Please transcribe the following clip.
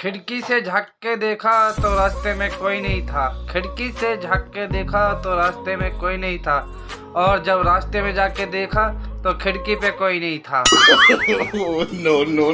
खिड़की से झक के देखा तो रास्ते में कोई नहीं था। खिड़की से झक के देखा तो रास्ते में कोई नहीं था। और जब रास्ते में जाके देखा तो खिड़की पे कोई नहीं था। oh, no no